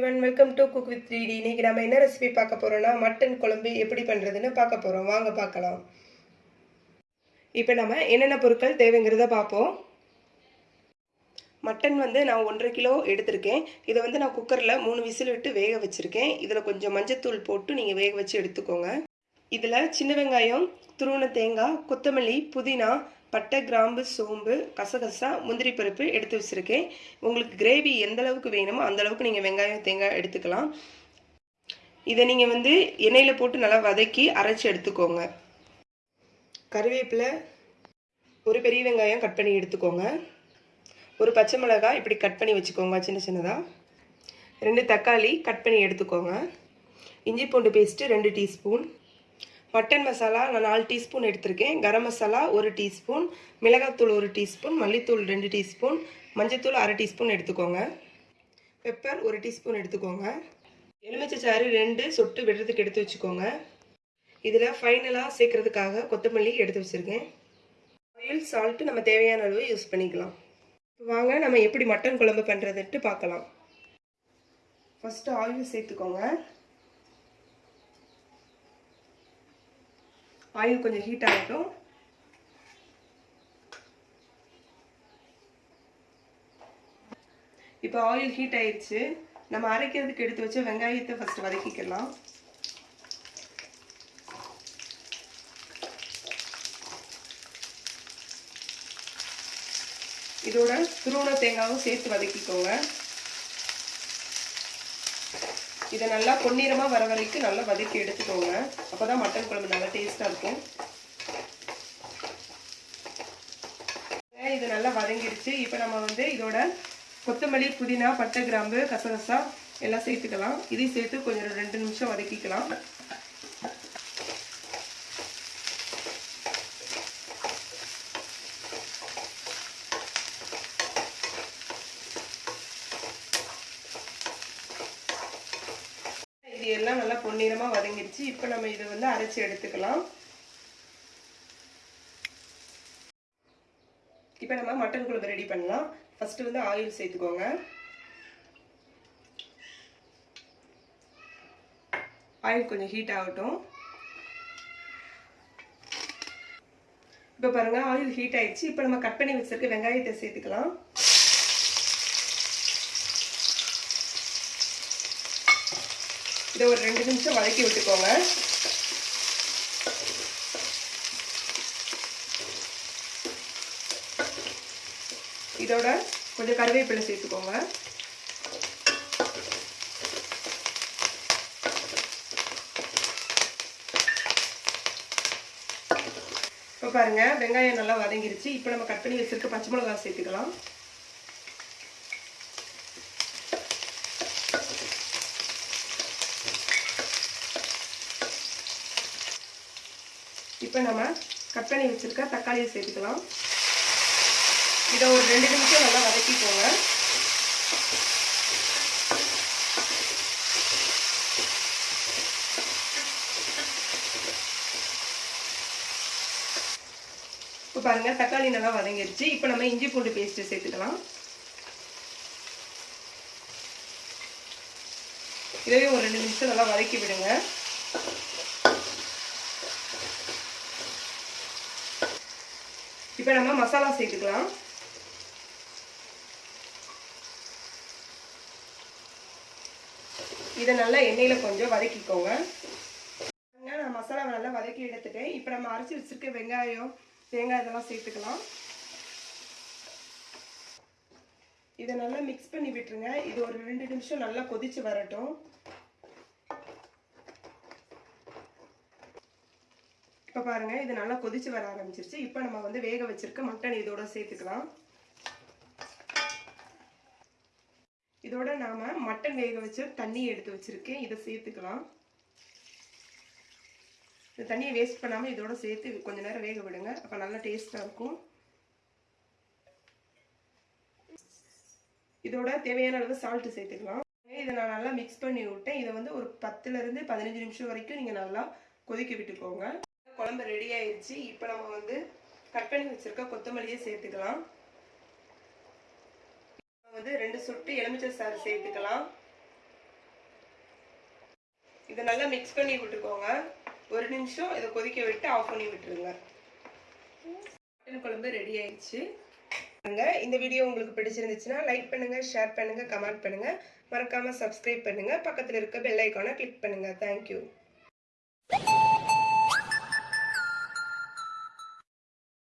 Everyone welcome to cook with three D இன்னைக்கு நம்ம என்ன ரெசிபி பார்க்க போறோம்னா மட்டன் குழம்பு எப்படி பண்ணுறதுன்னு பார்க்க போகிறோம் வாங்க பார்க்கலாம். இப்போ நம்ம என்னென்ன பொருட்கள் தேவைங்கிறத பார்ப்போம். மட்டன் வந்து நான் ஒன்றரை கிலோ எடுத்திருக்கேன். இதை வந்து நான் குக்கரில் மூணு விசில் விட்டு வேக வச்சுருக்கேன். இதில் கொஞ்சம் மஞ்சத்தூள் போட்டு நீங்கள் வேக வச்சு எடுத்துக்கோங்க. இதில் சின்ன வெங்காயம் துருவன தேங்காய் கொத்தமல்லி புதினா பட்டை கிராம்பு சோம்பு கசகசா முந்திரி பருப்பு எடுத்து வச்சுருக்கேன். உங்களுக்கு கிரேவி எந்த அளவுக்கு வேணுமோ அந்த அளவுக்கு நீங்கள் வெங்காயம் தேங்காய் எடுத்துக்கலாம். இதை நீங்கள் வந்து எண்ணெயில் போட்டு நல்லா வதக்கி அரைச்சி எடுத்துக்கோங்க. கருவேப்பிலை ஒரு பெரிய வெங்காயம் கட் பண்ணி எடுத்துக்கோங்க. ஒரு பச்சை மிளகாய் இப்படி கட் பண்ணி வச்சுக்கோங்க சின்ன சின்னதாக ரெண்டு தக்காளி கட் பண்ணி எடுத்துக்கோங்க. இஞ்சி பூண்டு பேஸ்ட்டு ரெண்டு டீஸ்பூன். மட்டன் மசாலா நான் நாலு டீஸ்பூன் எடுத்திருக்கேன். கரம் மசாலா ஒரு டீஸ்பூன் மிளகாத்தூள் ஒரு டீஸ்பூன் மல்லித்தூள் ரெண்டு டீஸ்பூன் மஞ்சத்தூள் அரை டீஸ்பூன் எடுத்துக்கோங்க. பெப்பர் ஒரு டீஸ்பூன் எடுத்துக்கோங்க. எலுமிச்சை சாறு ரெண்டு சொட்டு விடுறதுக்கு எடுத்து வச்சுக்கோங்க. இதில் ஃபைனலாக சேர்க்குறதுக்காக கொத்தமல்லி எடுத்து வச்சுருக்கேன். ஆயில் சால்ட்டு நம்ம தேவையான அளவு யூஸ் பண்ணிக்கலாம். வாங்க நம்ம எப்படி மட்டன் குழம்பு பண்ணுறதுன்ட்டு பார்க்கலாம். ஃபஸ்ட்டு ஆயில் சேர்த்துக்கோங்க. ஆயில் கொஞ்சம் ஹீட் ஆகட்டும். இப்போ ஆயில் ஹீட் ஆயிடுச்சு. நம்ம அரைக்கிறதுக்கு எடுத்து வச்ச வெங்காயத்தை ஃபஸ்ட்டு வதக்கிக்கலாம். இதோட துருவன தேங்காவும் சேர்த்து வதக்கிக்கோங்க. இதை நல்லா பொன்னிறமாக வர வரைக்கும் நல்லா வதக்கி எடுத்துக்கோங்க. அப்போ தான் மட்டன் குழம்பு நல்லா டேஸ்ட்டாக இருக்கும். இது நல்லா வதங்கிடுச்சு. இப்போ நம்ம வந்து இதோட கொத்தமல்லி புதினா பட்டை கிராம்பு கசகசா எல்லாம் சேர்த்துக்கலாம். இதையும் சேர்த்து கொஞ்சம் ரெண்டு நிமிஷம் வதக்கிக்கலாம். இது எல்லாம் நல்லா பொன்னிறமாக வதங்கிடுச்சு இப்போ நம்ம இதை வந்து அரைச்சி எடுத்துக்கலாம். இப்போ நம்ம மட்டன் குழம்பு ரெடி பண்ணலாம். ஃபஸ்ட்டு வந்து ஆயில் சேர்த்துக்கோங்க. ஆயில் கொஞ்சம் ஹீட் ஆகட்டும். இப்போ பாருங்க ஆயில் ஹீட் ஆயிடுச்சு. இப்போ நம்ம கட் பண்ணி வச்சிருக்க வெங்காயத்தை சேர்த்துக்கலாம். இதை ஒரு ரெண்டு நிமிஷம் வதக்கி விட்டுக்கோங்க. இதோட கொஞ்சம் கருவேப்பிலை சேர்த்துக்கோங்க. இப்போ பாருங்க வெங்காயம் நல்லா வதங்கிருச்சு. இப்போ நம்ம கட் பண்ணி வச்சுருக்க பச்சை மிளகாய் சேர்த்துக்கலாம். இப்போ நம்ம கட் பண்ணி வச்சுருக்க தக்காளியை சேர்த்துக்கலாம். இதை ஒரு ரெண்டு நிமிஷம் நல்லா வதக்கிக்கோங்க. இப்போ பாருங்கள் தக்காளி நல்லா வதங்கிருச்சு. இப்போ நம்ம இஞ்சி பூண்டு பேஸ்ட்டு சேர்த்துக்கலாம். இதவே ஒரு ரெண்டு நிமிஷம் நல்லா வதக்கி விடுங்க. இப்போ நம்ம மசாலா சேர்த்துக்கலாம். இதை நல்லா எண்ணெயில் கொஞ்சம் வதக்கிக்கோங்க. நான் மசாலாவை நல்லா வதக்கி எடுத்துட்டேன். இப்போ நம்ம அரைச்சி வச்சுருக்க வெங்காயம் தேங்காய் இதெல்லாம் சேர்த்துக்கலாம். இதை நல்லா மிக்ஸ் பண்ணி விட்டுருங்க. இது ஒரு ரெண்டு நிமிஷம் நல்லா கொதித்து வரட்டும். பாருங்க இது நல்லா கொதிச்சு வர ஆரம்பிச்சிருச்சு. இப்போ நம்ம வந்து வேக வச்சிருக்க மட்டன் இதோட சேர்த்துக்கலாம். இதோட நாம மட்டன் வேக வச்சு தண்ணி எடுத்து வச்சிருக்கேன். இதை சேர்த்துக்கலாம். இந்த தண்ணியை வேஸ்ட் பண்ணாமல் இதோட சேர்த்து கொஞ்ச நேரம் வேக விடுங்க. அப்போ நல்லா டேஸ்ட்டாக இருக்கும். இதோட தேவையான அளவு சால்ட்டு சேர்த்துக்கலாம். இதை நான் நல்லா மிக்ஸ் பண்ணி விட்டேன். இதை வந்து ஒரு பத்துலேருந்து பதினஞ்சு நிமிஷம் வரைக்கும் நீங்கள் நல்லா கொதிக்க விட்டுக்கோங்க. குழம்பு ரெடி ஆயிடுச்சு இப்போ நம்ம வந்து கட் பண்ணி வச்சுருக்க கொத்தமல்லியை சேர்த்துக்கலாம். வந்து ரெண்டு சொட்டு எலுமிச்சை சாறு சேர்த்துக்கலாம். இதை நல்லா மிக்ஸ் பண்ணி விட்டுக்கோங்க. ஒரு நிமிஷம் இதை கொதிக்க விட்டு ஆஃப் பண்ணி விட்டுருங்க. மட்டன் குழம்பு ரெடி ஆயிடுச்சு இந்த வீடியோ உங்களுக்கு பிடிச்சிருந்துச்சுன்னா லைக் பண்ணுங்க ஷேர் பண்ணுங்க கமெண்ட் பண்ணுங்க. மறக்காம சப்ஸ்கிரைப் பண்ணுங்க. பக்கத்தில் இருக்க பெல் ஐக்கானை கிளிக் பண்ணுங்க. தேங்க்யூ